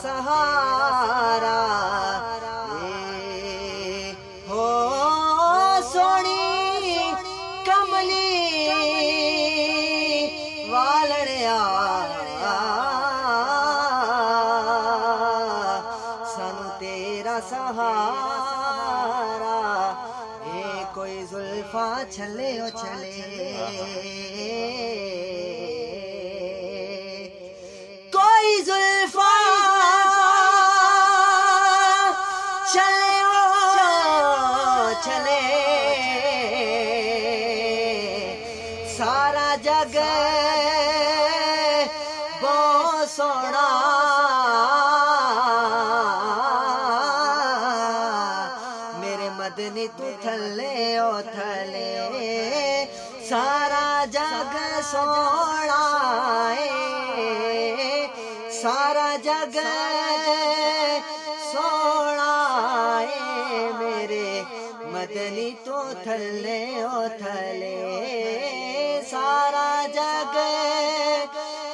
سہارا ہو سونی کملی والڑیا سن تیرا سہارا اے کوئی زلفا چلے او چھلے چلے سارا جگ بہت سونا میرے مدنی تو تھلے او تھلے سارا جگ سونا سارا جگ مدنی تو تھلے او تھلے سارا جگ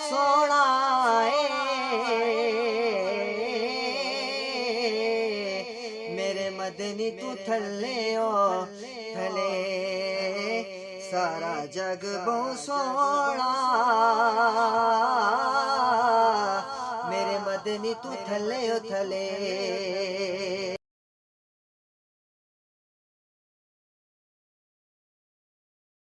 سونا میرے مدنی تو تھلے او تھلے سارا جگ بہت سونا میرے مدنی تو تھلے او تھلے